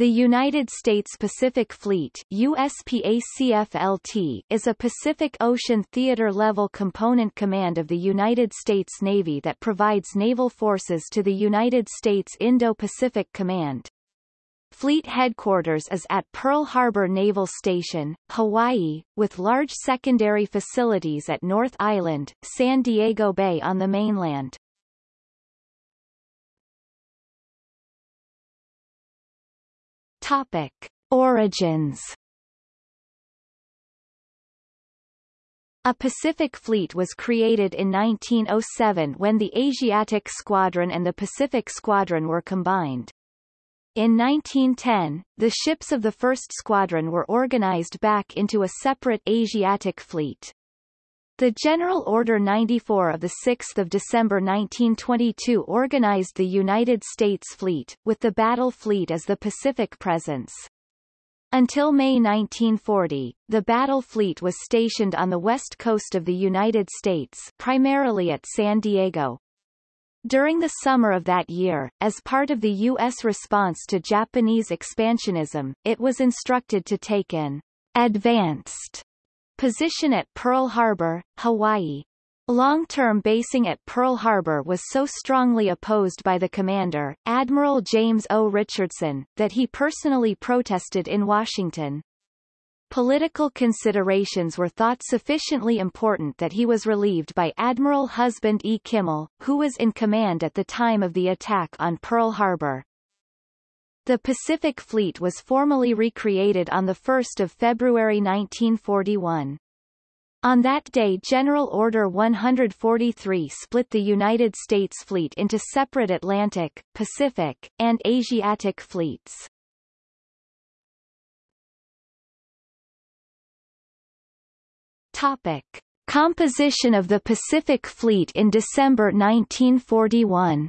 The United States Pacific Fleet USPACFLT is a Pacific Ocean theater-level component command of the United States Navy that provides naval forces to the United States Indo-Pacific Command. Fleet headquarters is at Pearl Harbor Naval Station, Hawaii, with large secondary facilities at North Island, San Diego Bay on the mainland. Topic. Origins A Pacific Fleet was created in 1907 when the Asiatic Squadron and the Pacific Squadron were combined. In 1910, the ships of the first squadron were organized back into a separate Asiatic fleet. The General Order 94 of 6 December 1922 organized the United States Fleet, with the Battle Fleet as the Pacific presence. Until May 1940, the Battle Fleet was stationed on the west coast of the United States primarily at San Diego. During the summer of that year, as part of the U.S. response to Japanese expansionism, it was instructed to take an advanced Position at Pearl Harbor, Hawaii. Long-term basing at Pearl Harbor was so strongly opposed by the commander, Admiral James O. Richardson, that he personally protested in Washington. Political considerations were thought sufficiently important that he was relieved by Admiral Husband E. Kimmel, who was in command at the time of the attack on Pearl Harbor. The Pacific Fleet was formally recreated on 1 February 1941. On that day General Order 143 split the United States Fleet into separate Atlantic, Pacific, and Asiatic fleets. Topic. Composition of the Pacific Fleet in December 1941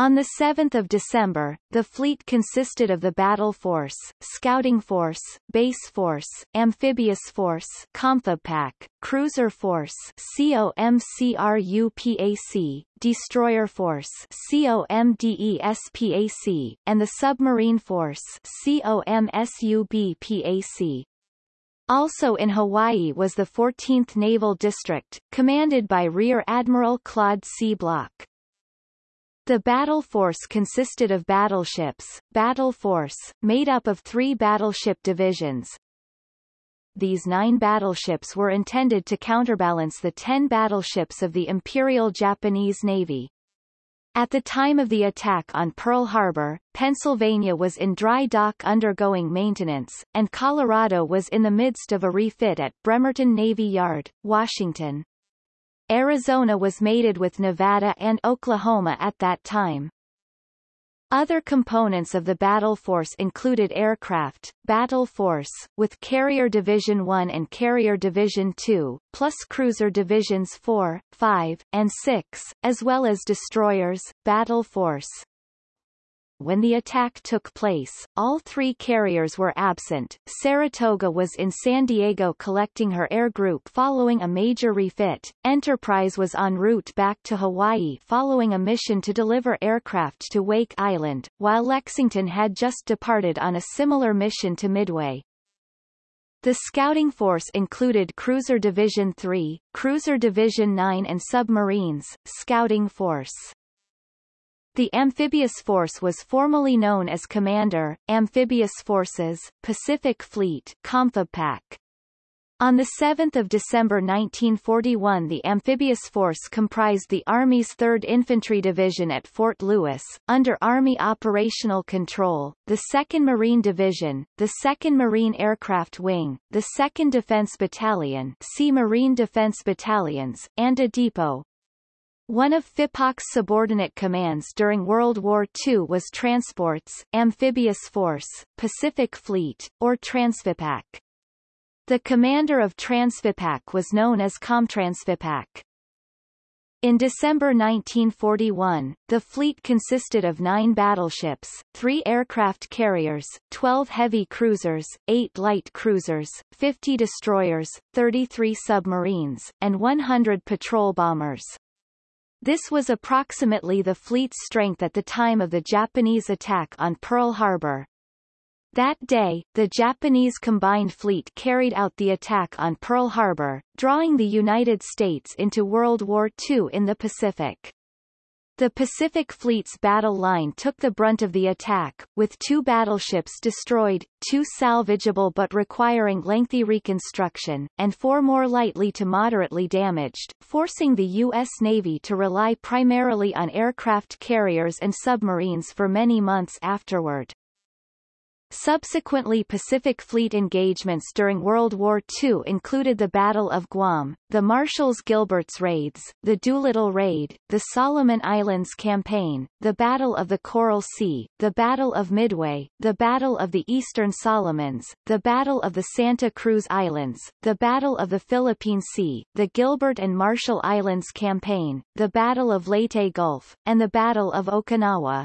On 7 December, the fleet consisted of the Battle Force, Scouting Force, Base Force, Amphibious Force COMPHIBPAC, Cruiser Force COMCRUPAC, Destroyer Force COMDESPAC, and the Submarine Force COMSUBPAC. Also in Hawaii was the 14th Naval District, commanded by Rear Admiral Claude C. Bloch. The battle force consisted of battleships, battle force, made up of three battleship divisions. These nine battleships were intended to counterbalance the ten battleships of the Imperial Japanese Navy. At the time of the attack on Pearl Harbor, Pennsylvania was in dry dock undergoing maintenance, and Colorado was in the midst of a refit at Bremerton Navy Yard, Washington. Arizona was mated with Nevada and Oklahoma at that time. Other components of the battle force included aircraft, battle force, with Carrier Division 1 and Carrier Division 2, plus cruiser divisions 4, 5, and 6, as well as destroyers, battle force, when the attack took place, all three carriers were absent. Saratoga was in San Diego collecting her air group following a major refit. Enterprise was en route back to Hawaii following a mission to deliver aircraft to Wake Island, while Lexington had just departed on a similar mission to Midway. The scouting force included Cruiser Division 3, Cruiser Division 9 and submarines, scouting force. The amphibious force was formerly known as Commander, Amphibious Forces, Pacific Fleet COMPHIBPAC. On 7 December 1941 the amphibious force comprised the Army's 3rd Infantry Division at Fort Lewis, under Army operational control, the 2nd Marine Division, the 2nd Marine Aircraft Wing, the 2nd Defense Battalion Sea Marine Defense Battalions, and a depot, one of FIPOC's subordinate commands during World War II was Transports, Amphibious Force, Pacific Fleet, or Transfipac. The commander of Transfipac was known as Comtransfipac. In December 1941, the fleet consisted of nine battleships, three aircraft carriers, 12 heavy cruisers, eight light cruisers, 50 destroyers, 33 submarines, and 100 patrol bombers. This was approximately the fleet's strength at the time of the Japanese attack on Pearl Harbor. That day, the Japanese combined fleet carried out the attack on Pearl Harbor, drawing the United States into World War II in the Pacific. The Pacific Fleet's battle line took the brunt of the attack, with two battleships destroyed, two salvageable but requiring lengthy reconstruction, and four more lightly to moderately damaged, forcing the U.S. Navy to rely primarily on aircraft carriers and submarines for many months afterward. Subsequently Pacific Fleet engagements during World War II included the Battle of Guam, the Marshalls-Gilbert's raids, the Doolittle Raid, the Solomon Islands Campaign, the Battle of the Coral Sea, the Battle of Midway, the Battle of the Eastern Solomons, the Battle of the Santa Cruz Islands, the Battle of the Philippine Sea, the Gilbert and Marshall Islands Campaign, the Battle of Leyte Gulf, and the Battle of Okinawa.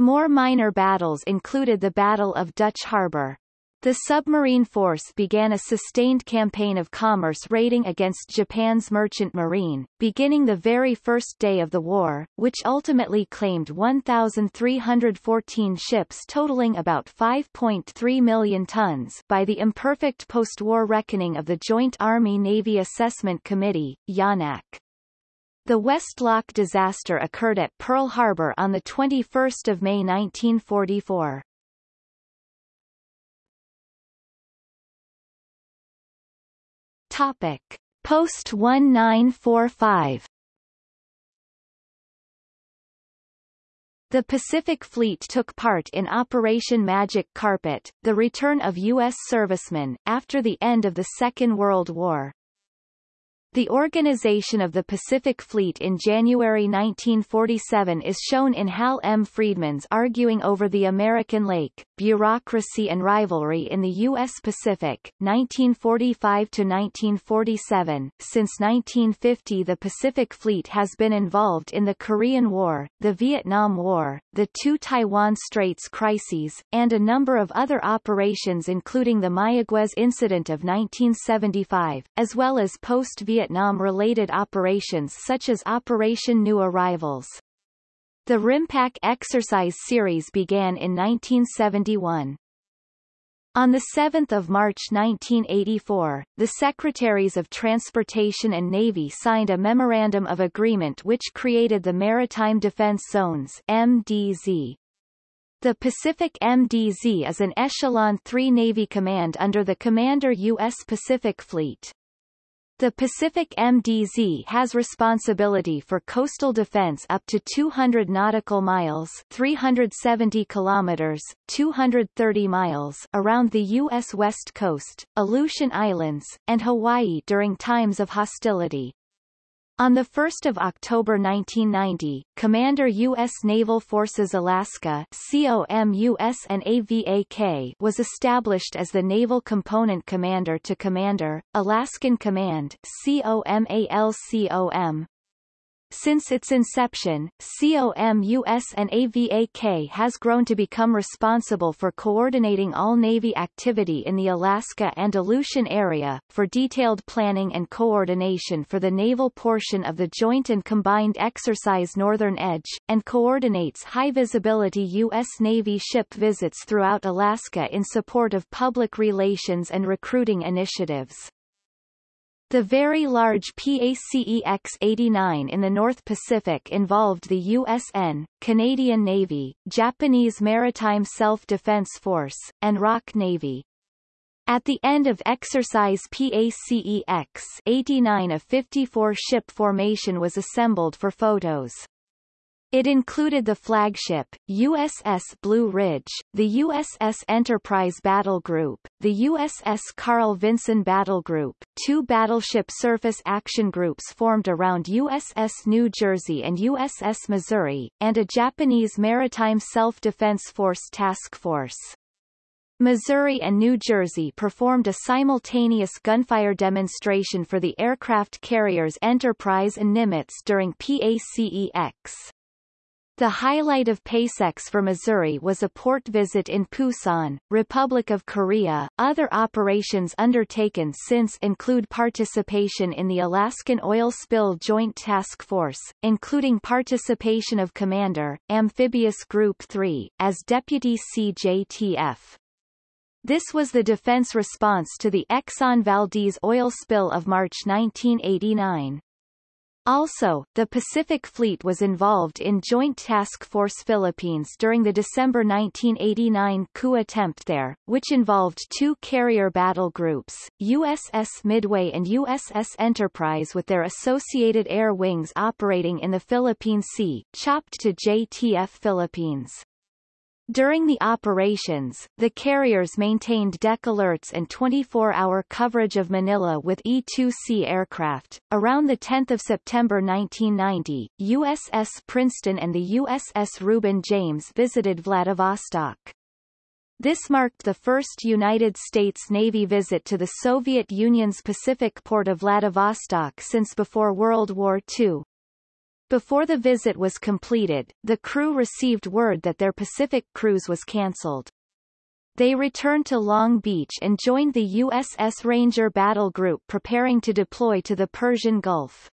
More minor battles included the Battle of Dutch Harbor. The submarine force began a sustained campaign of commerce raiding against Japan's merchant marine, beginning the very first day of the war, which ultimately claimed 1,314 ships totaling about 5.3 million tons by the imperfect post-war reckoning of the Joint Army-Navy Assessment Committee, JANAC. The West Loch disaster occurred at Pearl Harbor on 21 May 1944. Topic. Post 1945 The Pacific Fleet took part in Operation Magic Carpet, the return of U.S. servicemen, after the end of the Second World War. The organization of the Pacific Fleet in January 1947 is shown in Hal M. Friedman's Arguing Over the American Lake, Bureaucracy and Rivalry in the U.S. Pacific, 1945-1947. Since 1950 the Pacific Fleet has been involved in the Korean War, the Vietnam War, the two Taiwan Straits crises, and a number of other operations including the Mayaguez Incident of 1975, as well as post-Vietnam Vietnam-related operations such as Operation New Arrivals. The RIMPAC exercise series began in 1971. On 7 March 1984, the Secretaries of Transportation and Navy signed a Memorandum of Agreement which created the Maritime Defense Zones MDZ. The Pacific MDZ is an Echelon 3 Navy command under the Commander U.S. Pacific Fleet. The Pacific MDZ has responsibility for coastal defense up to 200 nautical miles 370 kilometers, 230 miles around the U.S. West Coast, Aleutian Islands, and Hawaii during times of hostility. On 1 October 1990, Commander U.S. Naval Forces Alaska was established as the Naval Component Commander to Commander, Alaskan Command COMALCOM, since its inception, COMUS and AVAK has grown to become responsible for coordinating all Navy activity in the Alaska and Aleutian area, for detailed planning and coordination for the naval portion of the Joint and Combined Exercise Northern Edge, and coordinates high-visibility U.S. Navy ship visits throughout Alaska in support of public relations and recruiting initiatives. The very large PACEX-89 in the North Pacific involved the USN, Canadian Navy, Japanese Maritime Self-Defense Force, and ROK Navy. At the end of exercise PACEX 89 a 54-ship formation was assembled for photos. It included the flagship, USS Blue Ridge, the USS Enterprise Battle Group, the USS Carl Vinson Battle Group, two battleship surface action groups formed around USS New Jersey and USS Missouri, and a Japanese Maritime Self-Defense Force task force. Missouri and New Jersey performed a simultaneous gunfire demonstration for the aircraft carriers Enterprise and Nimitz during PACEX. The highlight of PACEX for Missouri was a port visit in Pusan, Republic of Korea. Other operations undertaken since include participation in the Alaskan Oil Spill Joint Task Force, including participation of Commander, Amphibious Group 3, as Deputy CJTF. This was the defense response to the Exxon Valdez oil spill of March 1989. Also, the Pacific Fleet was involved in Joint Task Force Philippines during the December 1989 coup attempt there, which involved two carrier battle groups, USS Midway and USS Enterprise with their associated air wings operating in the Philippine Sea, chopped to JTF Philippines. During the operations, the carriers maintained deck alerts and 24-hour coverage of Manila with E-2C aircraft. Around 10 September 1990, USS Princeton and the USS Reuben James visited Vladivostok. This marked the first United States Navy visit to the Soviet Union's Pacific port of Vladivostok since before World War II. Before the visit was completed, the crew received word that their Pacific cruise was cancelled. They returned to Long Beach and joined the USS Ranger battle group preparing to deploy to the Persian Gulf.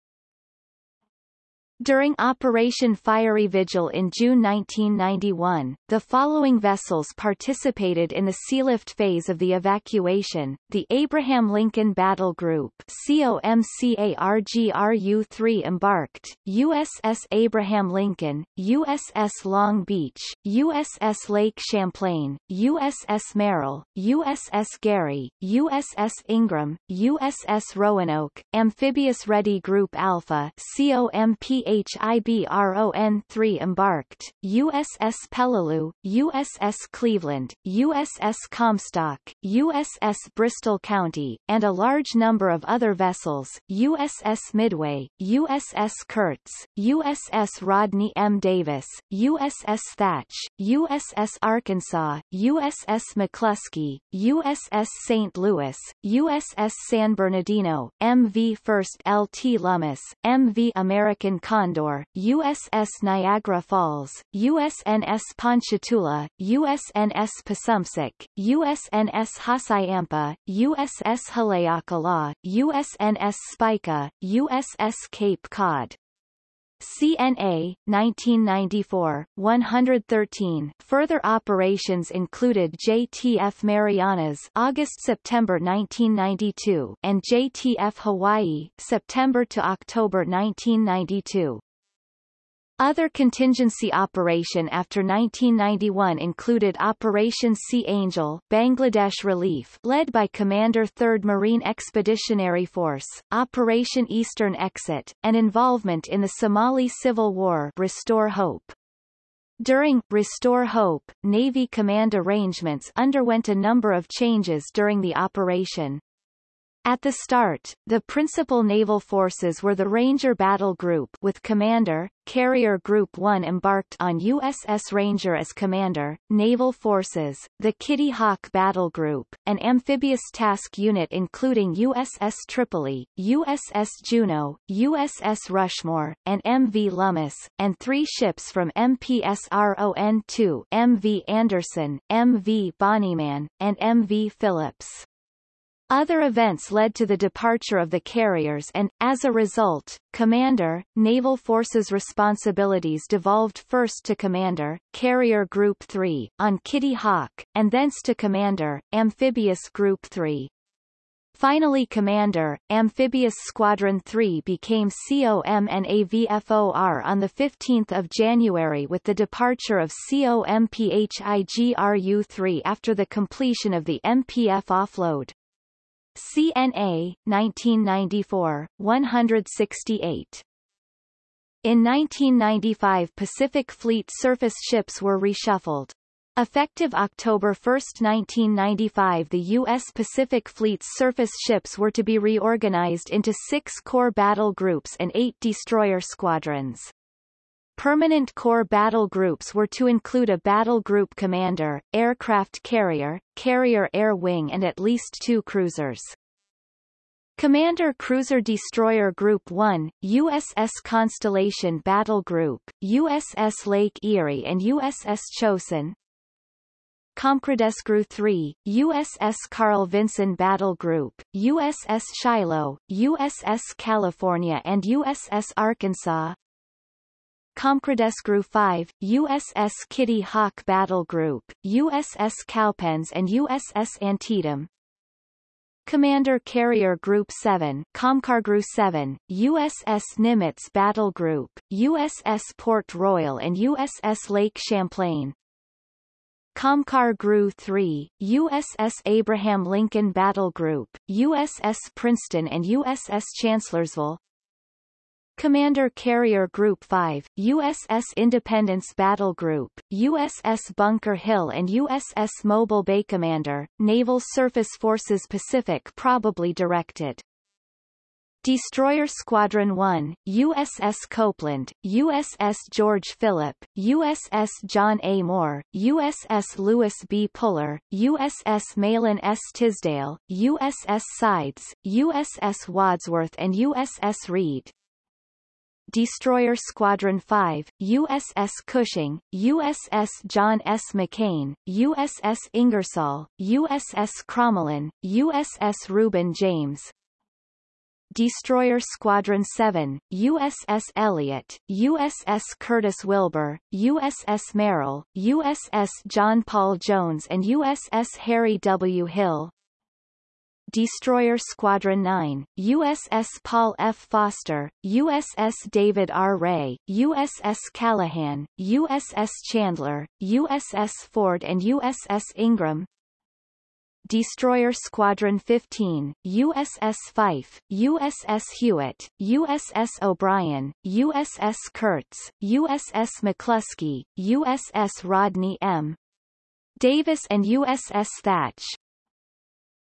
During Operation Fiery Vigil in June 1991, the following vessels participated in the sealift phase of the evacuation, the Abraham Lincoln Battle Group COMCARGRU-3 embarked, USS Abraham Lincoln, USS Long Beach, USS Lake Champlain, USS Merrill, USS Gary, USS Ingram, USS Roanoke, Amphibious Ready Group Alpha COMPA HIBRON-3 embarked, USS Peleliu, USS Cleveland, USS Comstock, USS Bristol County, and a large number of other vessels, USS Midway, USS Curts, USS Rodney M. Davis, USS Thatch, USS Arkansas, USS McClusky, USS St. Louis, USS San Bernardino, MV First LT Lummus, MV American Con Condor, USS Niagara Falls, USNS Ponchatoula, USNS Passumpsic, USNS Hassayampa, USS Haleakala, USNS Spica, USS Cape Cod. CNA, 1994, 113. Further operations included JTF Marianas August-September 1992 and JTF Hawaii September to October 1992. Other contingency operation after 1991 included Operation Sea Angel Bangladesh Relief led by Commander 3rd Marine Expeditionary Force, Operation Eastern Exit, and involvement in the Somali Civil War Restore Hope. During Restore Hope, Navy command arrangements underwent a number of changes during the operation. At the start, the principal naval forces were the Ranger Battle Group with Commander, Carrier Group 1 embarked on USS Ranger as commander, Naval Forces, the Kitty Hawk Battle Group, an amphibious task unit including USS Tripoli, USS Juno, USS Rushmore, and MV Lummus, and three ships from MPSRON-2 MV Anderson, MV Bonnyman, and MV Phillips. Other events led to the departure of the carriers and, as a result, Commander, Naval Forces responsibilities devolved first to Commander, Carrier Group 3, on Kitty Hawk, and thence to Commander, Amphibious Group 3. Finally Commander, Amphibious Squadron 3 became COMNAVFOR on 15 January with the departure of COMPHIGRU-3 after the completion of the MPF offload. CNA, 1994, 168. In 1995 Pacific Fleet surface ships were reshuffled. Effective October 1, 1995 the U.S. Pacific Fleet's surface ships were to be reorganized into six core battle groups and eight destroyer squadrons. Permanent core battle groups were to include a battle group commander, aircraft carrier, carrier air wing and at least two cruisers. Commander Cruiser Destroyer Group 1, USS Constellation Battle Group, USS Lake Erie and USS Chosin. COMCRUDESGRU 3, USS Carl Vinson Battle Group, USS Shiloh, USS California and USS Arkansas. COMCRUDESGRU 5, USS Kitty Hawk Battle Group, USS Cowpens and USS Antietam. Commander Carrier Group 7, COMCARGRU 7, USS Nimitz Battle Group, USS Port Royal and USS Lake Champlain. COMCARGRU 3, USS Abraham Lincoln Battle Group, USS Princeton and USS Chancellorsville. Commander Carrier Group 5, USS Independence Battle Group, USS Bunker Hill and USS Mobile Bay Commander, Naval Surface Forces Pacific probably directed. Destroyer Squadron 1, USS Copeland, USS George Philip, USS John A. Moore, USS Lewis B. Puller, USS Mahlon S. Tisdale, USS Sides, USS Wadsworth and USS Reid. Destroyer Squadron 5, USS Cushing, USS John S. McCain, USS Ingersoll, USS Crommelin, USS Reuben James, Destroyer Squadron 7, USS Elliott, USS Curtis Wilbur, USS Merrill, USS John Paul Jones and USS Harry W. Hill. Destroyer Squadron 9, USS Paul F. Foster, USS David R. Ray, USS Callaghan, USS Chandler, USS Ford and USS Ingram, Destroyer Squadron 15, USS Fife, USS Hewitt, USS O'Brien, USS Curts, USS McClusky, USS Rodney M. Davis and USS Thatch.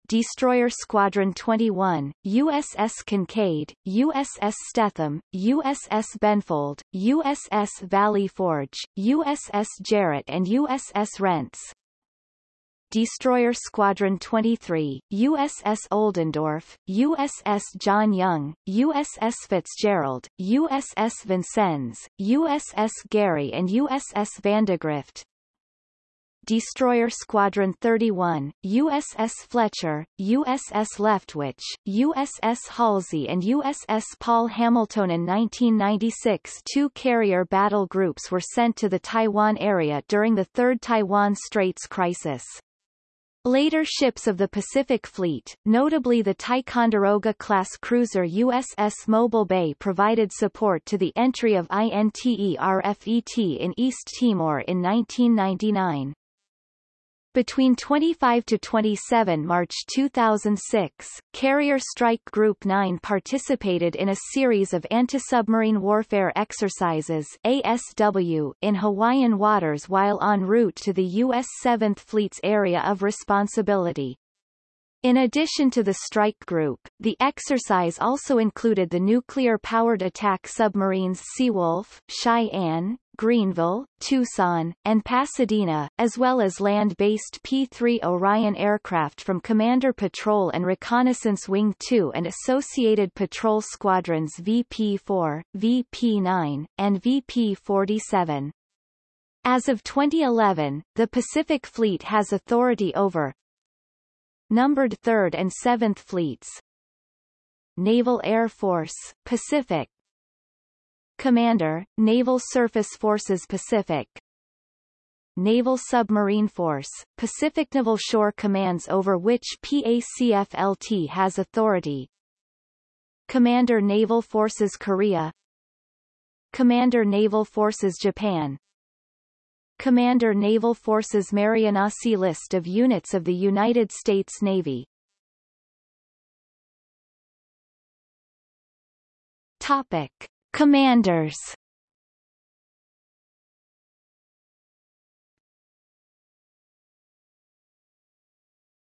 Destroyer Squadron 21, USS Kinkaid, USS Stethem, USS Benfold, USS Valley Forge, USS Jarrett and USS Rentz. Destroyer Squadron 23, USS Oldendorf, USS John Young, USS Fitzgerald, USS Vincennes, USS Gary and USS Vandegrift. Destroyer Squadron 31, USS Fletcher, USS Leftwich, USS Halsey and USS Paul Hamilton in 1996 two carrier battle groups were sent to the Taiwan area during the Third Taiwan Straits crisis. Later ships of the Pacific Fleet, notably the Ticonderoga-class cruiser USS Mobile Bay provided support to the entry of INTERFET in East Timor in 1999. Between 25 to 27 March 2006, Carrier Strike Group 9 participated in a series of anti-submarine warfare exercises ASW in Hawaiian waters while en route to the U.S. 7th Fleet's area of responsibility. In addition to the strike group, the exercise also included the nuclear-powered attack submarines Seawolf, Cheyenne, Greenville, Tucson, and Pasadena, as well as land-based P-3 Orion aircraft from Commander Patrol and Reconnaissance Wing 2 and associated patrol squadrons VP-4, VP-9, and VP-47. As of 2011, the Pacific Fleet has authority over numbered 3rd and 7th Fleets. Naval Air Force, Pacific Commander, Naval Surface Forces Pacific. Naval Submarine Force, Pacific Naval Shore commands over which PACFLT has authority. Commander Naval Forces Korea. Commander Naval Forces Japan. Commander Naval Forces Marianas List of units of the United States Navy. Topic. Commanders.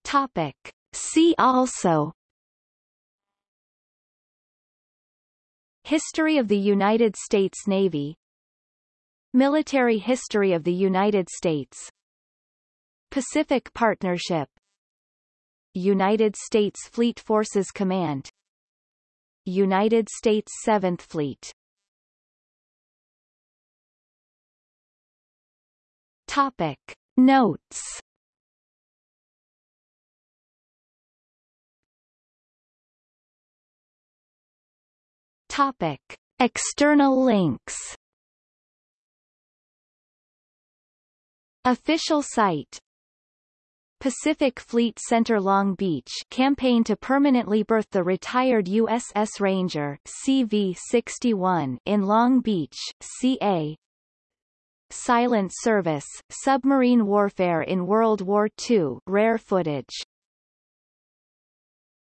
Topic. See also. History of the United States Navy. Military history of the United States. Pacific Partnership. United States Fleet Forces Command United States 7th Fleet. Topic. Notes Topic. External links Official site Pacific Fleet Center Long Beach campaign to permanently berth the retired USS Ranger CV-61 in Long Beach, CA Silent Service, Submarine Warfare in World War II rare footage